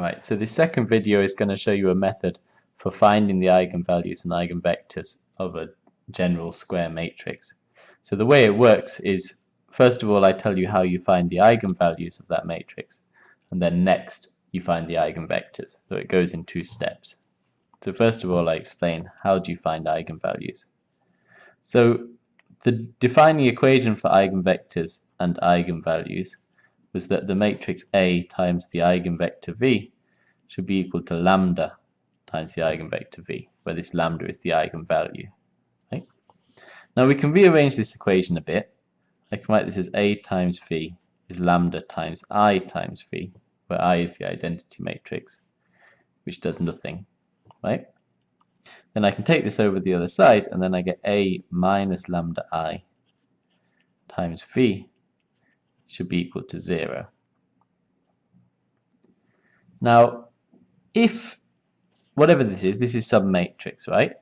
Right, so this second video is going to show you a method for finding the eigenvalues and eigenvectors of a general square matrix. So the way it works is, first of all, I tell you how you find the eigenvalues of that matrix, and then next you find the eigenvectors. So it goes in two steps. So first of all, I explain how do you find eigenvalues. So the defining equation for eigenvectors and eigenvalues was that the matrix A times the eigenvector V should be equal to lambda times the eigenvector V, where this lambda is the eigenvalue. Right? Now we can rearrange this equation a bit. I can write this as A times V is lambda times I times V, where I is the identity matrix, which does nothing. Right? Then I can take this over the other side, and then I get A minus lambda I times V should be equal to 0. Now, if, whatever this is, this is some matrix, right?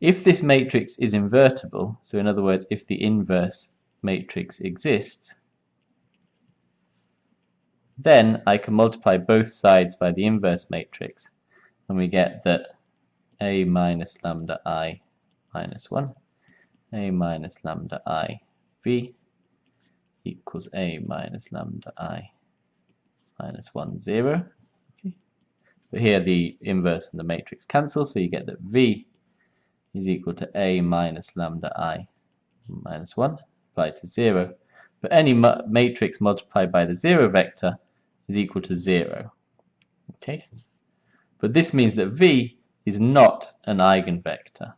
If this matrix is invertible, so in other words, if the inverse matrix exists, then I can multiply both sides by the inverse matrix, and we get that a minus lambda i minus 1, a minus lambda i v equals a minus lambda i minus 1, 0. Okay. But here the inverse and the matrix cancel, so you get that v is equal to a minus lambda i minus 1 applied to 0. But any ma matrix multiplied by the 0 vector is equal to 0. Okay. But this means that v is not an eigenvector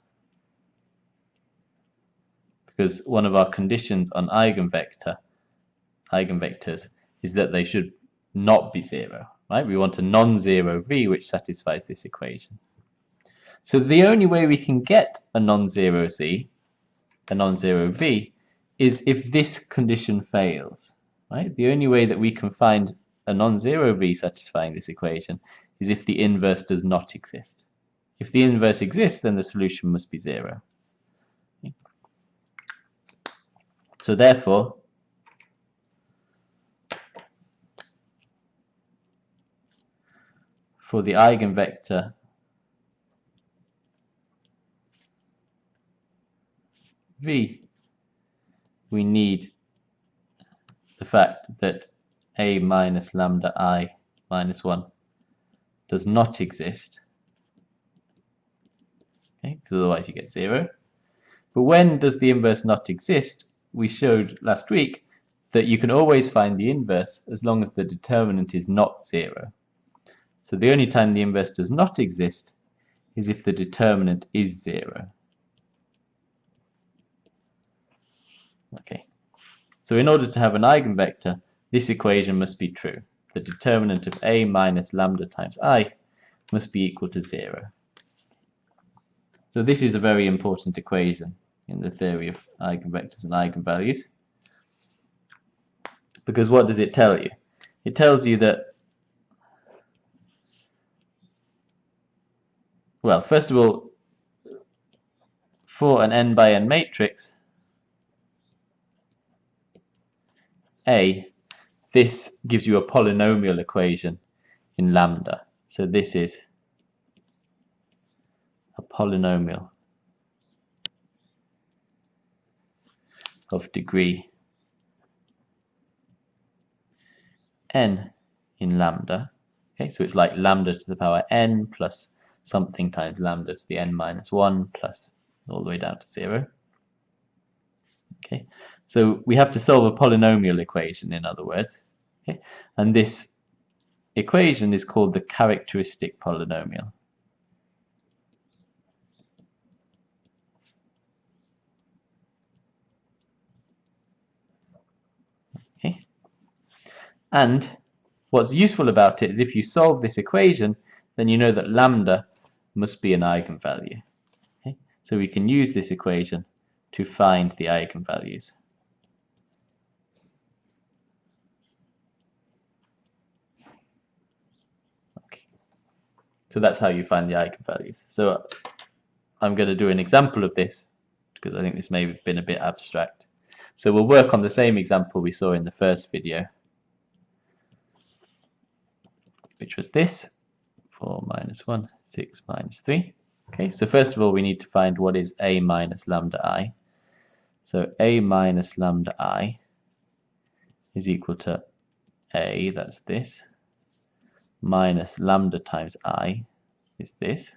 because one of our conditions on eigenvector eigenvectors is that they should not be zero, right? We want a non-zero v which satisfies this equation. So the only way we can get a non-zero z, a non-zero v, is if this condition fails, right? The only way that we can find a non-zero v satisfying this equation is if the inverse does not exist. If the inverse exists, then the solution must be zero. So therefore, for the eigenvector v, we need the fact that a minus lambda i minus 1 does not exist, okay, because otherwise you get 0. But when does the inverse not exist? We showed last week that you can always find the inverse as long as the determinant is not 0. So the only time the inverse does not exist is if the determinant is 0. Okay. So in order to have an eigenvector, this equation must be true. The determinant of a minus lambda times i must be equal to 0. So this is a very important equation in the theory of eigenvectors and eigenvalues. Because what does it tell you? It tells you that well, first of all, for an n by n matrix, A, this gives you a polynomial equation in lambda. So this is a polynomial of degree n in lambda. Okay, so it's like lambda to the power n plus something times lambda to the n minus 1 plus all the way down to 0. Okay, so we have to solve a polynomial equation, in other words. Okay, and this equation is called the characteristic polynomial. Okay, and what's useful about it is if you solve this equation, then you know that lambda must be an eigenvalue. Okay? So we can use this equation to find the eigenvalues. So that's how you find the eigenvalues. So I'm going to do an example of this because I think this may have been a bit abstract. So we'll work on the same example we saw in the first video, which was this. 4 minus 1, 6 minus 3. Okay, so first of all we need to find what is a minus lambda i. So a minus lambda i is equal to a, that's this, minus lambda times i is this,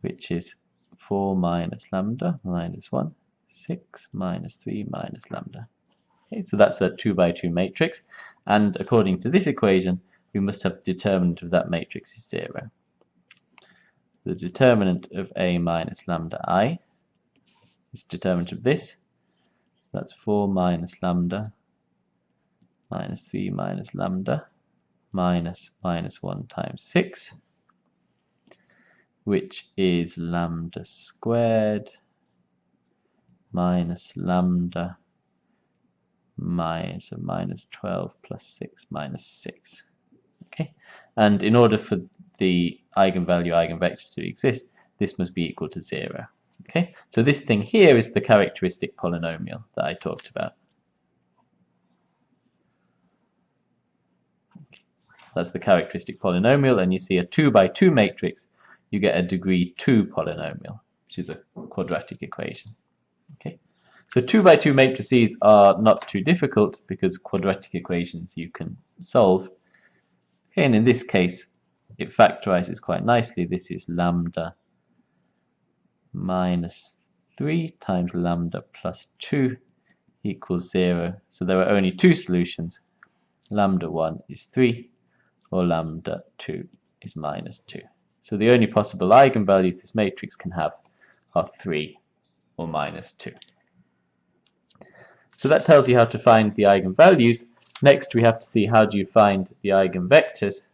which is 4 minus lambda minus 1, 6 minus 3 minus lambda. Okay, so that's a 2 by 2 matrix, and according to this equation, we must have the determinant of that matrix is 0. The determinant of A minus lambda i is determinant of this. That's 4 minus lambda minus 3 minus lambda minus minus 1 times 6 which is lambda squared minus lambda minus, minus 12 plus 6 minus 6. And in order for the eigenvalue eigenvector to exist, this must be equal to 0. Okay, so this thing here is the characteristic polynomial that I talked about. That's the characteristic polynomial, and you see a 2 by 2 matrix you get a degree 2 polynomial, which is a quadratic equation. Okay, So 2 by 2 matrices are not too difficult because quadratic equations you can solve. And in this case, it factorizes quite nicely. This is lambda minus 3 times lambda plus 2 equals 0. So there are only two solutions. Lambda 1 is 3 or lambda 2 is minus 2. So the only possible eigenvalues this matrix can have are 3 or minus 2. So that tells you how to find the eigenvalues. Next we have to see how do you find the eigenvectors.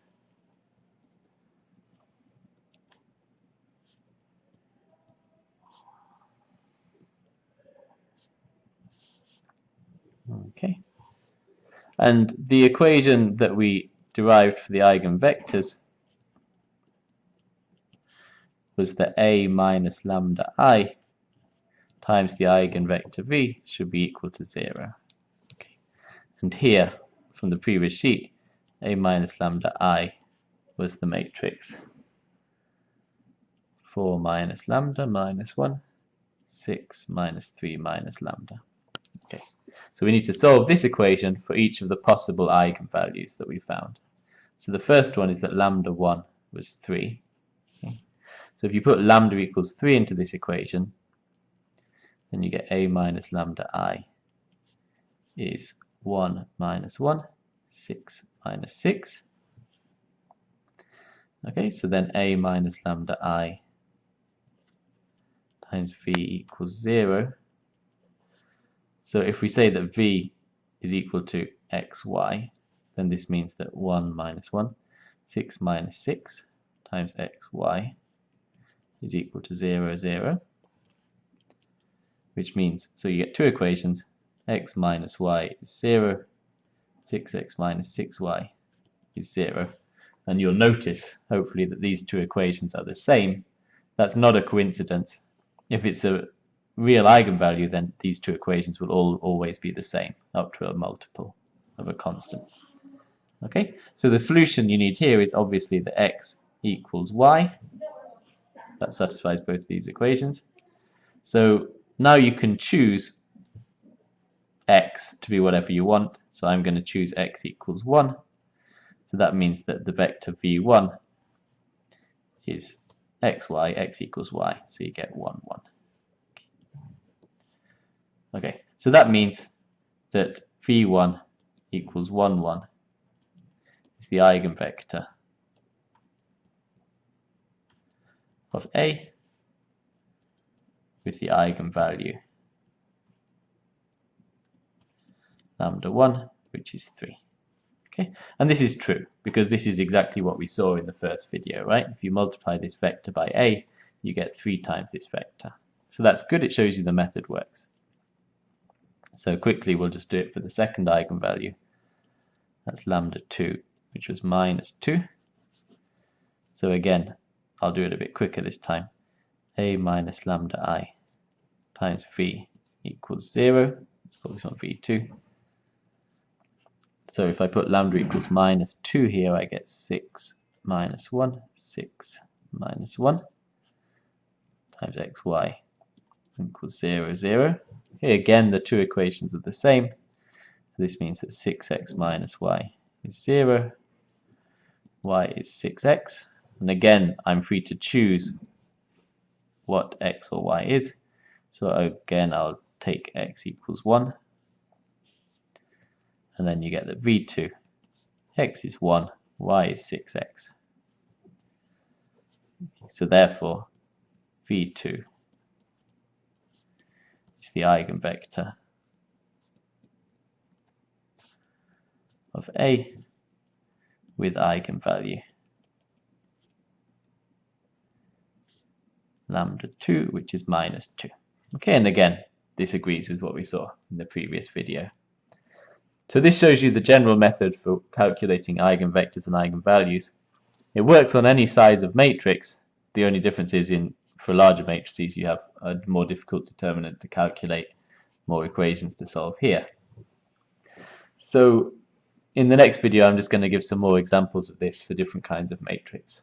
Okay. And the equation that we derived for the eigenvectors was that A minus lambda i times the eigenvector v should be equal to 0. Okay. And here, from the previous sheet, A minus lambda i was the matrix 4 minus lambda minus 1, 6 minus 3 minus lambda. Okay, so we need to solve this equation for each of the possible eigenvalues that we found. So the first one is that lambda 1 was 3. So if you put lambda equals 3 into this equation, then you get a minus lambda i is 1 minus 1, 6 minus 6. Okay, so then a minus lambda i times v equals 0. So if we say that v is equal to xy, then this means that 1 minus 1, 6 minus 6 times xy is equal to 0, 0, which means, so you get two equations, x minus y is 0, 6x minus 6y is 0. And you'll notice, hopefully, that these two equations are the same. That's not a coincidence. If it's a real eigenvalue, then these two equations will all always be the same, up to a multiple of a constant. Okay, so the solution you need here is obviously that x equals y, that satisfies both these equations. So now you can choose x to be whatever you want. So I'm going to choose x equals 1. So that means that the vector v1 is xy, x equals y. So you get 1, 1. Okay, so that means that v1 equals 1, 1 is the eigenvector of A with the eigenvalue lambda 1, which is 3. Okay, and this is true because this is exactly what we saw in the first video, right? If you multiply this vector by A, you get 3 times this vector. So that's good, it shows you the method works. So quickly we'll just do it for the second eigenvalue. That's lambda 2, which was minus 2. So again, I'll do it a bit quicker this time. a minus lambda i times v equals 0. Let's call this one v2. So if I put lambda equals minus 2 here, I get 6 minus 1, 6 minus 1 times xy equals 0, 0. Here again, the two equations are the same. So this means that 6x minus y is 0, y is 6x. And again, I'm free to choose what x or y is. So again, I'll take x equals 1. And then you get that v2, x is 1, y is 6x. So therefore, v2 is the eigenvector of A with eigenvalue lambda 2, which is minus 2. Okay, and again, this agrees with what we saw in the previous video. So this shows you the general method for calculating eigenvectors and eigenvalues. It works on any size of matrix. The only difference is in for larger matrices you have a more difficult determinant to calculate, more equations to solve here. So in the next video I'm just going to give some more examples of this for different kinds of matrix.